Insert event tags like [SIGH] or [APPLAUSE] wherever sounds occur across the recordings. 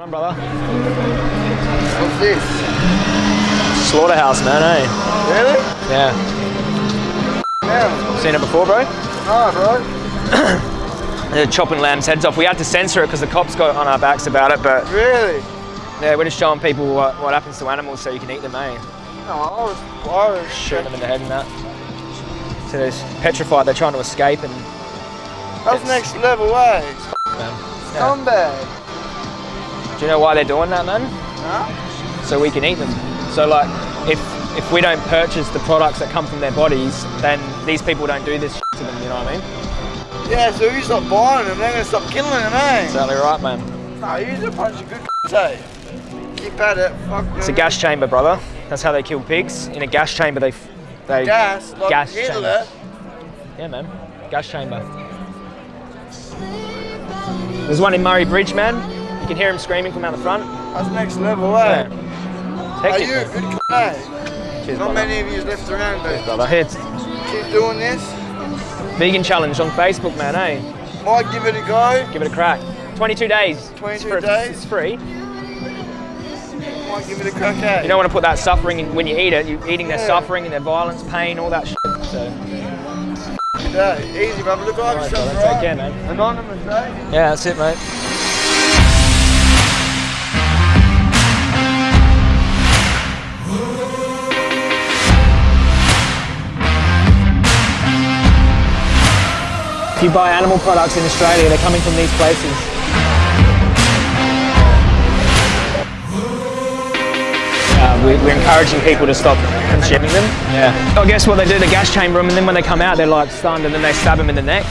on, brother? What's this? Slaughterhouse, man, eh? Really? Yeah. Yeah. Seen it before, bro? No, bro. [CLEARS THROAT] They're chopping lambs' heads off. We had to censor it because the cops got on our backs about it, but Really? yeah, we're just showing people what, what happens to animals so you can eat them, eh? No, I was, I was Shooting them in the head and that. So they're petrified, they're trying to escape and That's next level, eh? man. Yeah. Do you know why they're doing that, man? Huh? So we can eat them. So like, if if we don't purchase the products that come from their bodies, then these people don't do this to them. You know what I mean? Yeah, so if you stop buying them, they're gonna stop killing them, eh? Exactly right, man. No, use a bunch of good eh? Keep at it. Fuck It's a gas chamber, brother. That's how they kill pigs. In a gas chamber, they they Gas, like gas Hitler. chamber. Yeah, man. Gas chamber. There's one in Murray Bridge, man. You can hear him screaming from out the front. That's next level, eh? Yeah. Are you a good eh? Cheers, Not brother. many of you left around, Brother, It's keep doing this. vegan challenge on Facebook, man. Hey, Might give it a go. give it a crack. 22 days. 22 It's days? It's free. Might give it a crack, eh? You don't want to put that suffering in when you eat it. You're eating their suffering and their violence, pain, all that shit. So, Yeah, easy, brother. Look Alright, yourself, right? Take care, man. Anonymous, eh? yeah, that's it, mate. If you buy animal products in Australia, they're coming from these places. Uh, we, we're encouraging people to stop consuming them. Yeah. I guess what they do, they gas chamber them, and then when they come out, they're like stunned, and then they stab them in the neck.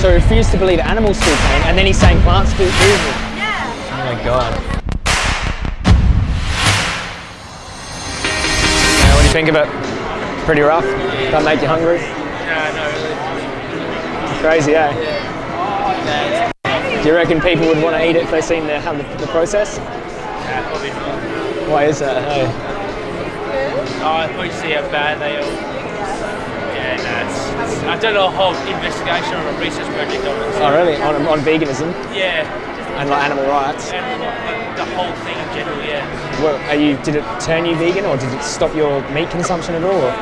So he refused to believe animals feel pain, and then he's saying plants feel feel it. Oh my god. Yeah, what do you think of it? Pretty rough. Don't make you hungry. Yeah. Crazy, eh? Do you reckon people would want to eat it if they seen the, how the, the process? Yeah, probably not. Why is that? Hey. Oh, I thought you see how bad they are. Yeah, no, it's, it's, I've done a whole investigation on a research project on it. Oh really? On, on veganism Yeah, and like animal rights. and the, the whole thing in general, yeah. Well, are you? Did it turn you vegan, or did it stop your meat consumption at all? or-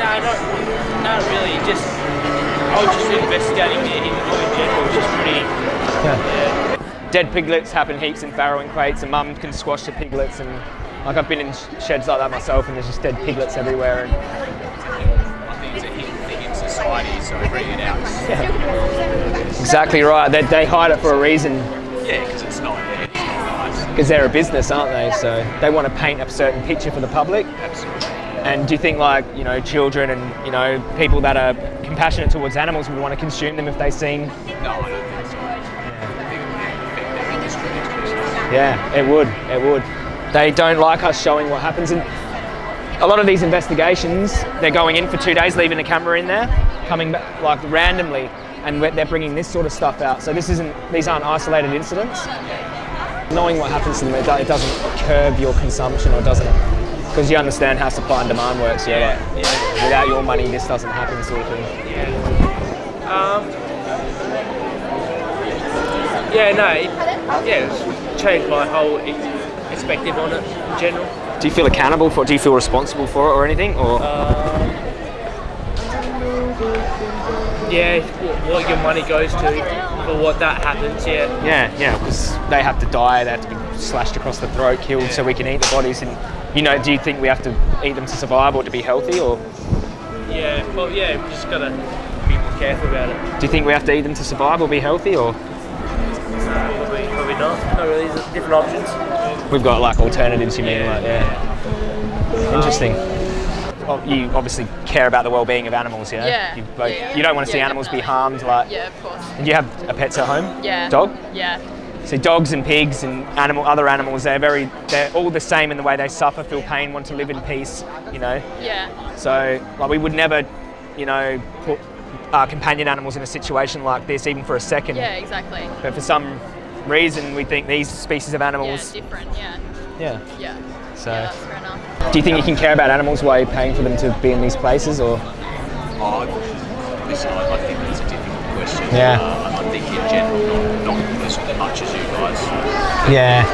No, not, not really. Just I was just investigating it in, in general. It's just pretty. Yeah. Dead piglets happen heaps in farrowing crates, and mum can squash the piglets, and like I've been in sheds like that myself, and there's just dead piglets everywhere. And I think it's a hidden thing in society, so we bring it out. Yeah. exactly right. They, they hide it for a reason Yeah, because it's not, it's not nice. because they're a business, aren't they? So they want to paint a certain picture for the public. Absolutely. And do you think like you know children and you know people that are compassionate towards animals would want to consume them if they seen? No, I don't think so. I think it would affect their industry. especially. Yeah, it would. It would. They don't like us showing what happens. And a lot of these investigations, they're going in for two days, leaving the camera in there, coming back like randomly, and they're bringing this sort of stuff out. So this isn't. These aren't isolated incidents. Knowing what happens to them, it, it doesn't curb your consumption or doesn't. Because you understand how supply and demand works, yeah. Like, without your money, this doesn't happen, sort of thing. Um, yeah, no, it, yeah, it's changed my whole perspective on it in general. Do you feel accountable for it? Do you feel responsible for it or anything? Or Yeah, what your money goes to for what that happens. Yeah, Yeah, yeah, because they have to die, they have to be slashed across the throat, killed, so we can eat the bodies. And you know, do you think we have to eat them to survive or to be healthy, or yeah, well, yeah, we just gotta be more careful about it. do you think we have to eat them to survive or be healthy, or Probably, probably not. Not really. There's different options. we've got like alternatives? You mean, like yeah, interesting. Oh, you obviously care about the well-being of animals, yeah? Yeah, You, both, yeah. you don't want to see Yeah, animals be harmed, like. Yeah, of course. And you have a pets at home? Yeah. Dog? Yeah. So dogs and pigs and animal, other animals, they're very, they're all the same in the way they suffer, feel pain, want to live in peace, you know. Yeah. So like we would never, you know, put our companion animals in a situation like this even for a second. Yeah, exactly. But for some reason we think these species of Yeah, animals, different. Yeah. yeah. Yeah. So Yeah, that's fair do you think you can care about animals while you're paying for them to be in these places or? Oh, listen, I, I think that's a difficult question. Yeah. Uh, I think in general, not, not personally, much as you guys. Yeah.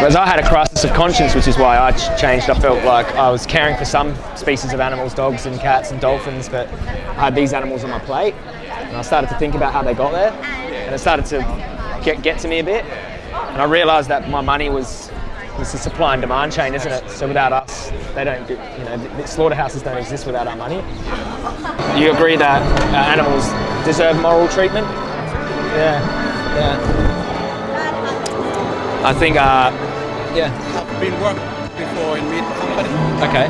Whereas I had a crisis of conscience, which is why I changed. I felt like I was caring for some species of animals, dogs and cats and dolphins, but I had these animals on my plate, and I started to think about how they got there, and it started to get get to me a bit, and I realised that my money was was a supply and demand chain, isn't it? So without us, they don't. do- You know, the, the slaughterhouses don't exist without our money. You agree that uh, animals deserve moral treatment? Yeah. Yeah. I think. Uh, yeah. I've been worked before in meat company. Okay.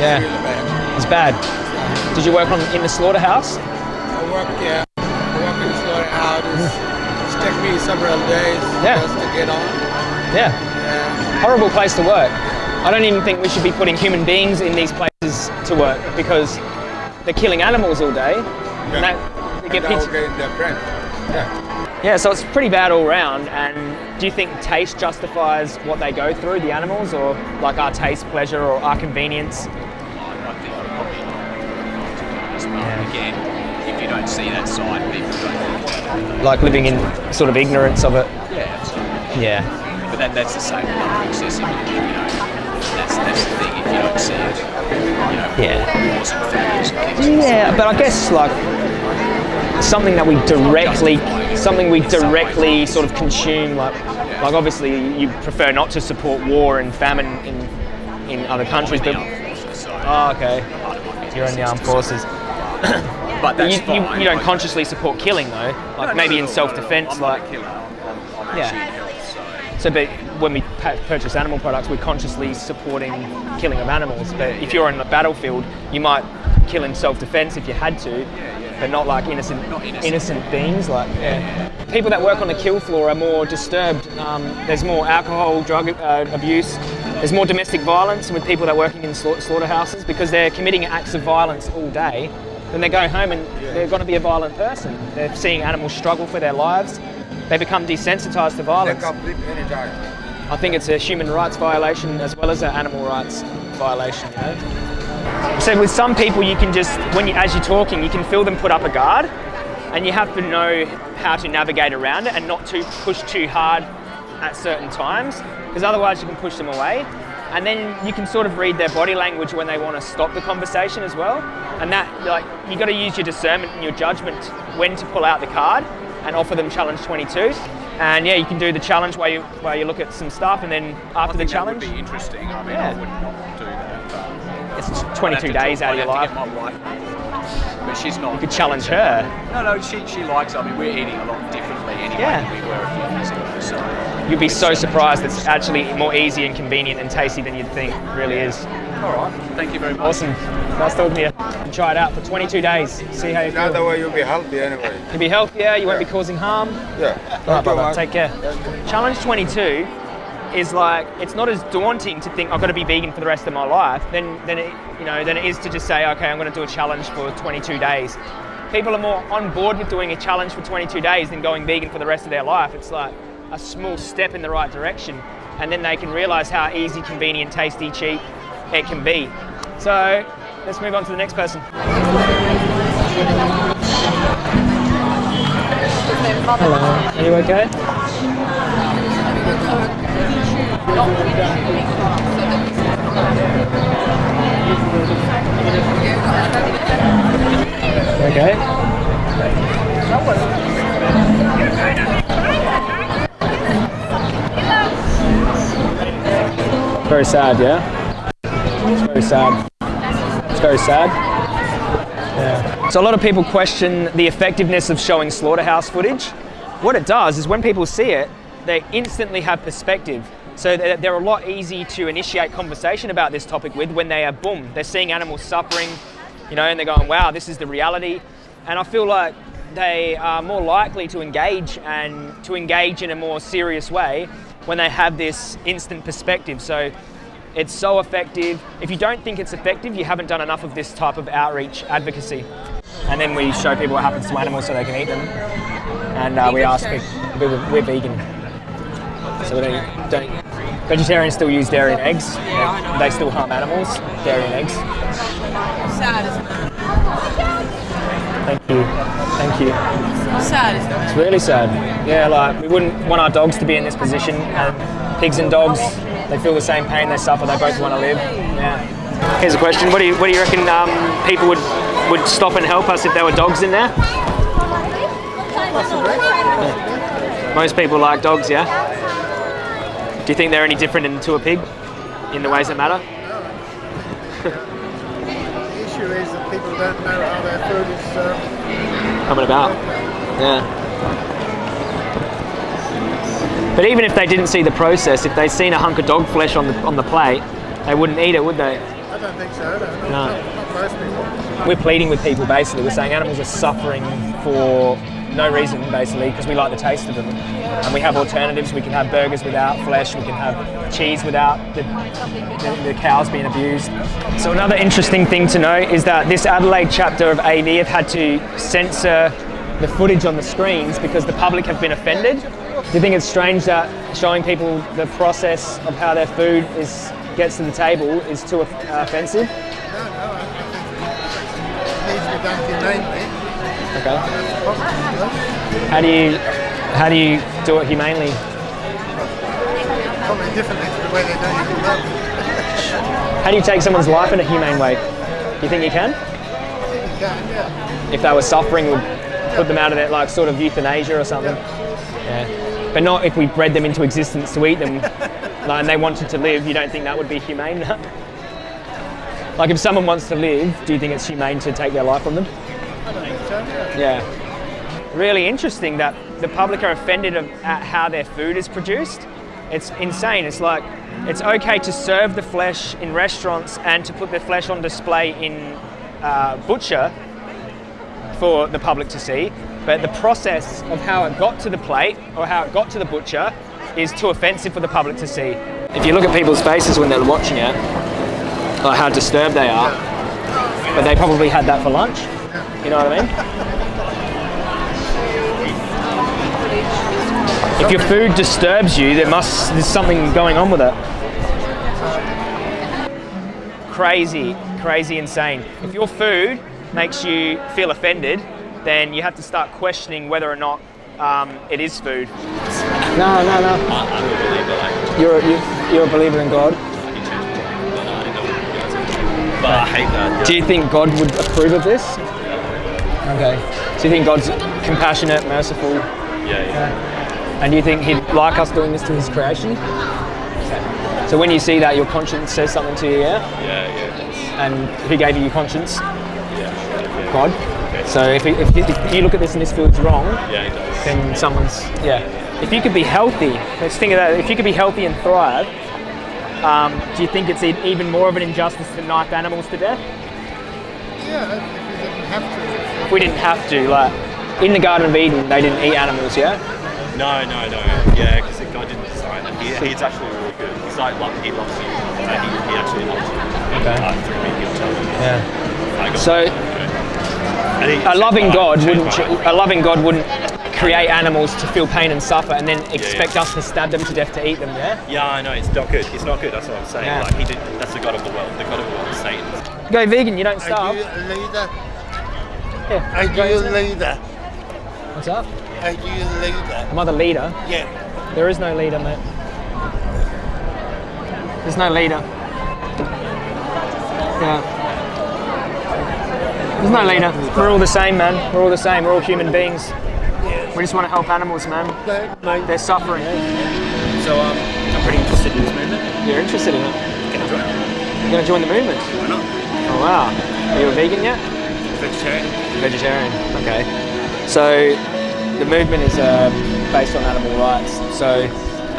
Yeah. Really bad. It's bad. Did you work on in the slaughterhouse? I work, yeah, I work in the slaughterhouse. It's, it's taken me several days Yeah. just to get on. Yeah. Yeah. Horrible place to work. I don't even think we should be putting human beings in these places to work because they're killing animals all day. And that, they get Now pizza- getting their bread. Yeah. Yeah, so it's pretty bad all round. And do you think taste justifies what they go through, the animals, or like our taste, pleasure, or our convenience? I think probably again, if you don't see that side, people don't. Like living in sort of ignorance of it. Yeah, absolutely. Yeah. But that, that's the same with other excessive, you know. That's, that's the thing, if you don't see it, you know, Yeah. wars and families and things. Yeah, but I guess like something that we directly, something we directly sort of consume. Like, like obviously you prefer not to support war and famine in in other countries, but oh, okay, you're in the armed forces. [COUGHS] But you, you, you don't consciously support killing though, like maybe in self-defense, like a killer. I'm, I'm Yeah. so. So, but when we purchase animal products, we're consciously supporting killing of animals. But if you're on the battlefield, you might kill in self-defense if you had to, but not like innocent, innocent. innocent beings. Like people that work on the kill floor are more disturbed. Um, there's more alcohol, drug uh, abuse. There's more domestic violence with people that are working in sla- slaughterhouses because they're committing acts of violence all day. Then they go home and they're going to be a violent person. They're seeing animals struggle for their lives. They become desensitized to They violence. can bleed. I think it's a human rights violation as well as an animal rights violation. You know. So with some people, you can just when you as you're talking, you can feel them put up a guard, and you have to know how to navigate around it and not to push too hard at certain times, because otherwise you can push them away. And then you can sort of read their body language when they want to stop the conversation as well. And that, like, you got to use your discernment and your judgment when to pull out the card and offer them challenge 22. And yeah, you can do the challenge while you while you look at some stuff, and then after the challenge, That would be interesting. I mean, Yeah. I would not do that. But it's 22 days out of your life. my wife. But she's not. You could challenge her. No, no, she, she likes. I mean, we're eating a lot differently anyway Yeah. than we were a few years ago. So You'd be so surprised. It's actually more easy and convenient and tasty than you'd think. It really is. all right. Thank you very much. Awesome. Nice talking to you. Try it out for 22 days. See how you Now the feel. way you'll be healthy anyway. You'll be healthier. You won't be causing harm. Yeah. All right, Thank you, brother. Take care. Challenge 22 is like it's not as daunting to think I've got to be vegan for the rest of my life. Then, then it, you know, than it is to just say, okay, I'm going to do a challenge for 22 days. People are more on board with doing a challenge for 22 days than going vegan for the rest of their life. It's like a small step in the right direction, and then they can realize how easy, convenient, tasty, cheap it can be. So let's move on to the next person. Hello. Are you okay? Okay. Very sad, yeah? It's very sad. It's very sad. Yeah. So a lot of people question the effectiveness of showing slaughterhouse footage. What it does is when people see it, they instantly have perspective. So they're a lot easy to initiate conversation about this topic with when they are boom, they're seeing animals suffering, you know, and they're going, wow, this is the reality. And I feel like they are more likely to engage and to engage in a more serious way when they have this instant perspective. So it's so effective. If you don't think it's effective, you haven't done enough of this type of outreach advocacy. And then we show people what happens to animals so they can eat them. And uh, we ask we're, we're vegan. So we don't, don't, vegetarians still use dairy and eggs. Yeah, I know. They still harm animals, dairy and eggs. Sad, isn't it? Thank you. Thank you. Sad, isn't it? It's really sad. Yeah, like we wouldn't want our dogs to be in this position. And pigs and dogs, they feel the same pain, they suffer, they both want to live. Yeah. Here's a question: What do you what do you reckon um, people would would stop and help us if there were dogs in there? Most people like dogs, yeah. Do you think they're any different in- to a pig in the ways that matter? The issue is that people don't know how their food is served. coming about. Yeah. But even if they didn't see the process, if they'd seen a hunk of dog flesh on the on the plate, they wouldn't eat it, would they? I don't think so. No. No. Not, not most people. We're pleading with people basically. We're saying animals are suffering for no reason basically because we like the taste of them, and we have alternatives. We can have burgers without flesh. We can have cheese without the, the, the cows being abused. So another interesting thing to note is that this Adelaide chapter of AV have had to censor the footage on the screens because the public have been offended. Do you think it's strange that showing people the process of how their food is gets to the table is too uh, offensive? No, no, Okay. That's the problem. you know? How do you how do you do it humanely? Probably differently to the way they in love. How do you take someone's life in a humane way? Do you think you can? Think You can, yeah. If they were suffering, would put them out of that like sort of euthanasia or something. Yeah. But not if we bred them into existence to eat them, [LAUGHS] like, and they wanted to live. You don't think that would be humane? [LAUGHS] like if someone wants to live, do you think it's humane to take their life from them? Yeah. Really interesting that the public are offended at how their food is produced. It's insane. It's like it's okay to serve the flesh in restaurants and to put the flesh on display in uh, butcher for the public to see, but the process of how it got to the plate or how it got to the butcher is too offensive for the public to see. If you look at people's faces when they're watching it, like how disturbed they are, but they probably had that for lunch. You know what I mean? If your food disturbs you, there must there's something going on with it. Crazy, crazy, insane. If your food makes you feel offended, then you have to start questioning whether or not um, it is food. No, no, no. I, I'm a believer, like, You're a, you, you're a believer in God. I can change it. But I didn't know what you guys are. But I hate that. Do you think God would approve of this? Okay. So you think God's compassionate, merciful, Yeah, yeah. and do you think He'd like us doing this to His creation? So when you see that, your conscience says something to you, yeah? Yeah, yeah. And who gave you your conscience? yeah, yeah. God. Okay. So if, it- if, if you look at this and this feels wrong, Yeah, it does. then someone's yeah. If you could be healthy, let's think of that. If you could be healthy and thrive, um, do you think it's e- even more of an injustice to knife animals to death? Yeah, if you didn't have to. If we didn't have to, like in the Garden of Eden, they didn't eat animals, yeah. No, no, no. Yeah, because God didn't design it. He, he's actually really good. He's like, like he loves you. Uh, he, he actually loves you. Okay. Uh, through me, he'll tell you. Yeah. So a loving changed God life, wouldn't changed my ch- life. a loving God wouldn't create animals to feel pain and suffer and then expect us to stab them to death to eat them, yeah? Yeah, I know. It's not good. It's not good. That's what I'm saying. Yeah. Like he did. That's the God of the world. The God of the world is Satan. Go vegan, you don't Are starve. You a? Yeah. Are you a leader? What's up? Are you a leader? I'm not the leader. Yeah. There is no leader, mate. There's no leader. Yeah. There's no leader. We're all the same, man. We're all the same. We're all human beings. We just want to help animals, man. Mate, They're suffering. So um, I'm pretty interested in this movement. You're interested in it. Can I join? You're going to join the movement. Why not? Oh, wow. Are you a vegan yet? Vegetarian. Vegetarian. Okay. So the movement is uh, based on animal rights. So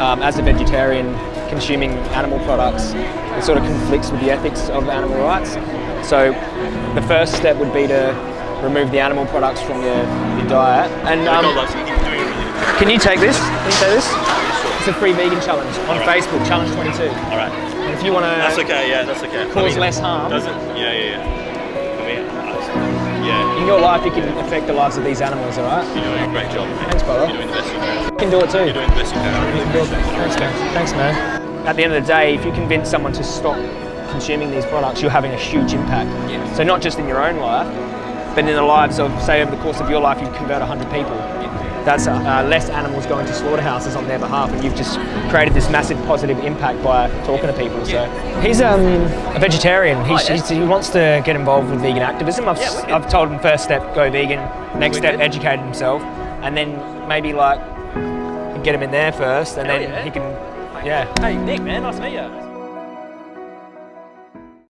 um, as a vegetarian, consuming animal products, it sort of conflicts with the ethics of animal rights. So the first step would be to remove the animal products from your, your diet. And um, loves you. He's doing it really good. can you take this? Can you take this? It's a free vegan challenge on Alright. Facebook, Challenge 22. All right. And if you want to That's okay. Yeah, that's okay. cause less harm, Does it? Yeah, yeah, yeah. Mean, I- yeah. in your life, you can affect the lives of these animals, all right? You're doing a great job. man. Thanks, brother. You're doing the best you can. You can do it too. You're doing the best you can. I really appreciate it. Thanks, man. Thanks, man. At the end of the day, if you convince someone to stop consuming these products, you're having a huge impact. Yeah. So not just in your own life, but in the lives of, say, over the course of your life, you convert 100 people. That's uh, less animals going to slaughterhouses on their behalf, and you've just created this massive positive impact by talking to people. So he's um, a vegetarian. He's, he's, he wants to get involved with vegan activism. I've, s- I've told him first step go vegan, next step educate himself, and then maybe like get him in there first, and then yeah. he can, yeah. Hey, Nick, man, nice to meet you.